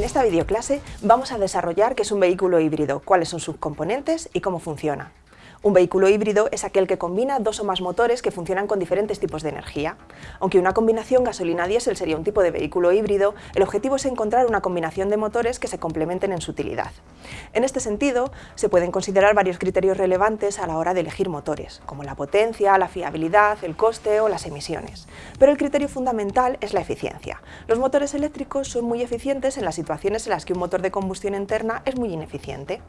En esta videoclase vamos a desarrollar qué es un vehículo híbrido, cuáles son sus componentes y cómo funciona. Un vehículo híbrido es aquel que combina dos o más motores que funcionan con diferentes tipos de energía. Aunque una combinación gasolina-diésel sería un tipo de vehículo híbrido, el objetivo es encontrar una combinación de motores que se complementen en su utilidad. En este sentido, se pueden considerar varios criterios relevantes a la hora de elegir motores, como la potencia, la fiabilidad, el coste o las emisiones. Pero el criterio fundamental es la eficiencia. Los motores eléctricos son muy eficientes en las situaciones en las que un motor de combustión interna es muy ineficiente.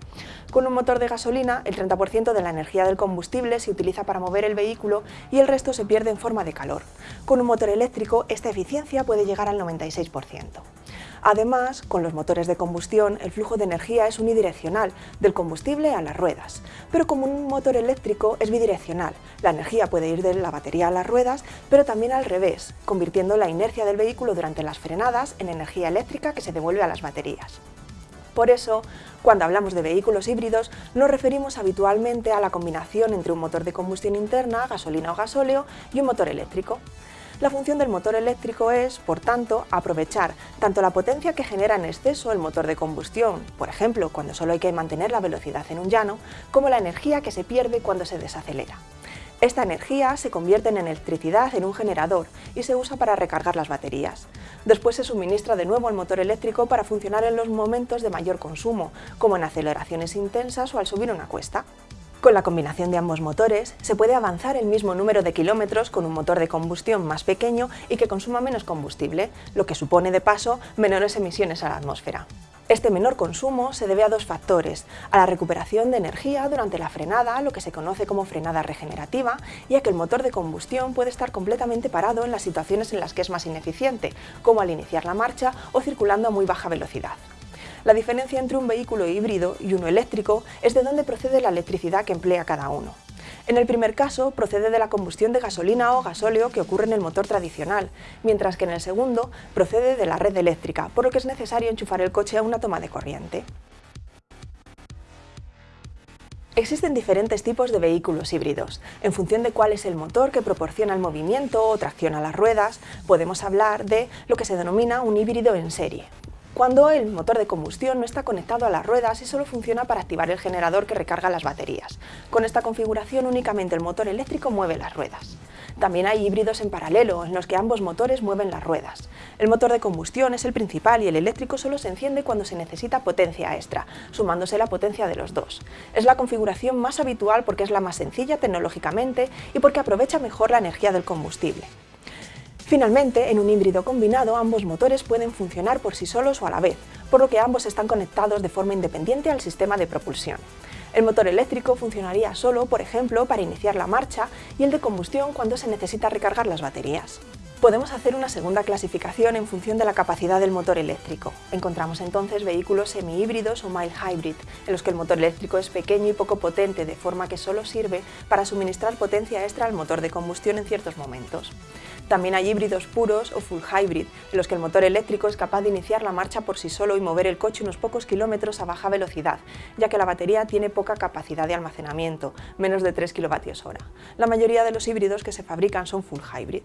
Con un motor de gasolina, el 30% de la energía energía del combustible se utiliza para mover el vehículo y el resto se pierde en forma de calor. Con un motor eléctrico esta eficiencia puede llegar al 96%. Además, con los motores de combustión, el flujo de energía es unidireccional, del combustible a las ruedas. Pero como un motor eléctrico es bidireccional, la energía puede ir de la batería a las ruedas, pero también al revés, convirtiendo la inercia del vehículo durante las frenadas en energía eléctrica que se devuelve a las baterías. Por eso, cuando hablamos de vehículos híbridos, nos referimos habitualmente a la combinación entre un motor de combustión interna, gasolina o gasóleo, y un motor eléctrico. La función del motor eléctrico es, por tanto, aprovechar tanto la potencia que genera en exceso el motor de combustión, por ejemplo, cuando solo hay que mantener la velocidad en un llano, como la energía que se pierde cuando se desacelera. Esta energía se convierte en electricidad en un generador y se usa para recargar las baterías. Después se suministra de nuevo al motor eléctrico para funcionar en los momentos de mayor consumo, como en aceleraciones intensas o al subir una cuesta. Con la combinación de ambos motores, se puede avanzar el mismo número de kilómetros con un motor de combustión más pequeño y que consuma menos combustible, lo que supone de paso menores emisiones a la atmósfera. Este menor consumo se debe a dos factores, a la recuperación de energía durante la frenada, lo que se conoce como frenada regenerativa, y a que el motor de combustión puede estar completamente parado en las situaciones en las que es más ineficiente, como al iniciar la marcha o circulando a muy baja velocidad. La diferencia entre un vehículo híbrido y uno eléctrico es de dónde procede la electricidad que emplea cada uno. En el primer caso, procede de la combustión de gasolina o gasóleo que ocurre en el motor tradicional, mientras que en el segundo procede de la red eléctrica, por lo que es necesario enchufar el coche a una toma de corriente. Existen diferentes tipos de vehículos híbridos. En función de cuál es el motor que proporciona el movimiento o tracciona las ruedas, podemos hablar de lo que se denomina un híbrido en serie cuando el motor de combustión no está conectado a las ruedas y solo funciona para activar el generador que recarga las baterías. Con esta configuración únicamente el motor eléctrico mueve las ruedas. También hay híbridos en paralelo, en los que ambos motores mueven las ruedas. El motor de combustión es el principal y el eléctrico solo se enciende cuando se necesita potencia extra, sumándose la potencia de los dos. Es la configuración más habitual porque es la más sencilla tecnológicamente y porque aprovecha mejor la energía del combustible. Finalmente, en un híbrido combinado, ambos motores pueden funcionar por sí solos o a la vez, por lo que ambos están conectados de forma independiente al sistema de propulsión. El motor eléctrico funcionaría solo, por ejemplo, para iniciar la marcha y el de combustión cuando se necesita recargar las baterías. Podemos hacer una segunda clasificación en función de la capacidad del motor eléctrico. Encontramos entonces vehículos semi-híbridos o mild hybrid, en los que el motor eléctrico es pequeño y poco potente, de forma que solo sirve para suministrar potencia extra al motor de combustión en ciertos momentos. También hay híbridos puros o full hybrid, en los que el motor eléctrico es capaz de iniciar la marcha por sí solo y mover el coche unos pocos kilómetros a baja velocidad, ya que la batería tiene poca capacidad de almacenamiento, menos de 3 kWh. La mayoría de los híbridos que se fabrican son full hybrid.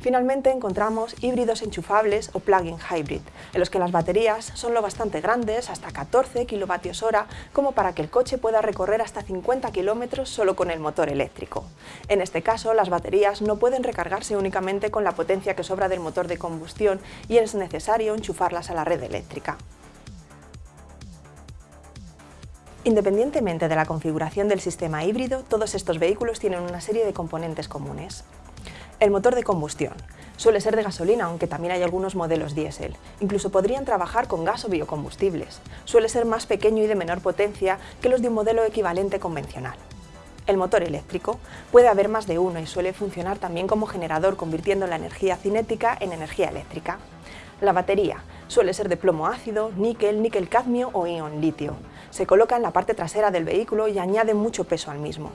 Finalmente encontramos híbridos enchufables o plug-in hybrid, en los que las baterías son lo bastante grandes, hasta 14 kWh, como para que el coche pueda recorrer hasta 50 km solo con el motor eléctrico. En este caso, las baterías no pueden recargarse únicamente con la potencia que sobra del motor de combustión y es necesario enchufarlas a la red eléctrica. Independientemente de la configuración del sistema híbrido, todos estos vehículos tienen una serie de componentes comunes. El motor de combustión. Suele ser de gasolina, aunque también hay algunos modelos diésel. Incluso podrían trabajar con gas o biocombustibles. Suele ser más pequeño y de menor potencia que los de un modelo equivalente convencional. El motor eléctrico. Puede haber más de uno y suele funcionar también como generador, convirtiendo la energía cinética en energía eléctrica. La batería. Suele ser de plomo ácido, níquel, níquel cadmio o ion litio. Se coloca en la parte trasera del vehículo y añade mucho peso al mismo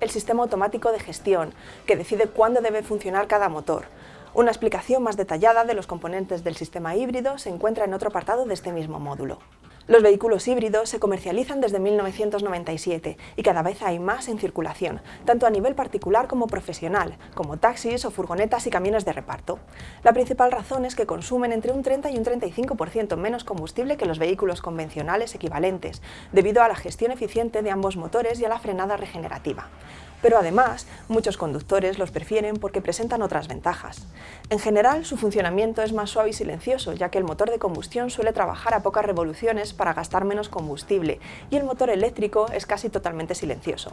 el sistema automático de gestión, que decide cuándo debe funcionar cada motor. Una explicación más detallada de los componentes del sistema híbrido se encuentra en otro apartado de este mismo módulo. Los vehículos híbridos se comercializan desde 1997 y cada vez hay más en circulación, tanto a nivel particular como profesional, como taxis o furgonetas y camiones de reparto. La principal razón es que consumen entre un 30 y un 35% menos combustible que los vehículos convencionales equivalentes, debido a la gestión eficiente de ambos motores y a la frenada regenerativa pero además muchos conductores los prefieren porque presentan otras ventajas. En general, su funcionamiento es más suave y silencioso, ya que el motor de combustión suele trabajar a pocas revoluciones para gastar menos combustible y el motor eléctrico es casi totalmente silencioso.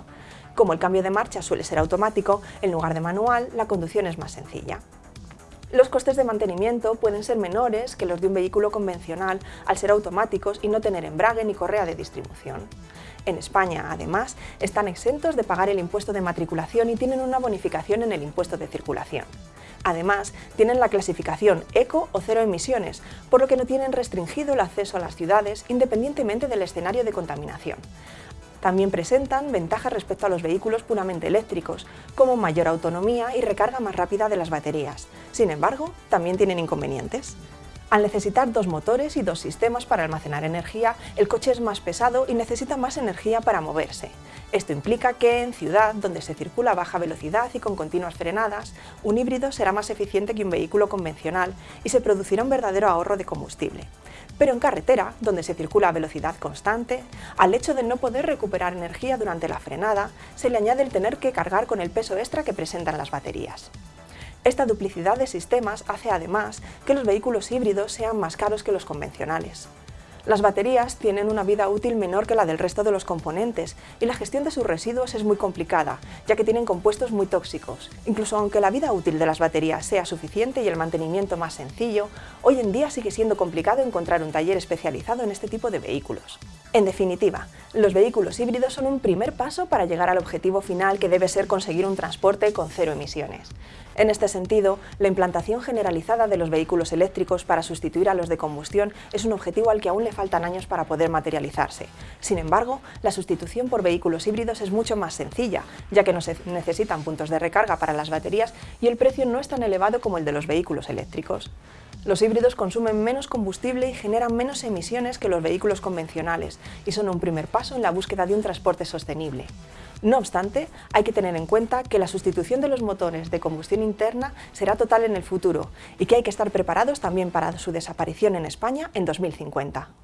Como el cambio de marcha suele ser automático, en lugar de manual, la conducción es más sencilla. Los costes de mantenimiento pueden ser menores que los de un vehículo convencional al ser automáticos y no tener embrague ni correa de distribución. En España, además, están exentos de pagar el impuesto de matriculación y tienen una bonificación en el impuesto de circulación. Además, tienen la clasificación eco o cero emisiones, por lo que no tienen restringido el acceso a las ciudades independientemente del escenario de contaminación. También presentan ventajas respecto a los vehículos puramente eléctricos, como mayor autonomía y recarga más rápida de las baterías. Sin embargo, también tienen inconvenientes. Al necesitar dos motores y dos sistemas para almacenar energía, el coche es más pesado y necesita más energía para moverse. Esto implica que en ciudad, donde se circula a baja velocidad y con continuas frenadas, un híbrido será más eficiente que un vehículo convencional y se producirá un verdadero ahorro de combustible. Pero en carretera, donde se circula a velocidad constante, al hecho de no poder recuperar energía durante la frenada, se le añade el tener que cargar con el peso extra que presentan las baterías. Esta duplicidad de sistemas hace además que los vehículos híbridos sean más caros que los convencionales. Las baterías tienen una vida útil menor que la del resto de los componentes y la gestión de sus residuos es muy complicada, ya que tienen compuestos muy tóxicos. Incluso aunque la vida útil de las baterías sea suficiente y el mantenimiento más sencillo, hoy en día sigue siendo complicado encontrar un taller especializado en este tipo de vehículos. En definitiva, los vehículos híbridos son un primer paso para llegar al objetivo final que debe ser conseguir un transporte con cero emisiones. En este sentido, la implantación generalizada de los vehículos eléctricos para sustituir a los de combustión es un objetivo al que aún le faltan años para poder materializarse. Sin embargo, la sustitución por vehículos híbridos es mucho más sencilla, ya que no se necesitan puntos de recarga para las baterías y el precio no es tan elevado como el de los vehículos eléctricos. Los híbridos consumen menos combustible y generan menos emisiones que los vehículos convencionales y son un primer paso en la búsqueda de un transporte sostenible. No obstante, hay que tener en cuenta que la sustitución de los motores de combustión interna será total en el futuro y que hay que estar preparados también para su desaparición en España en 2050.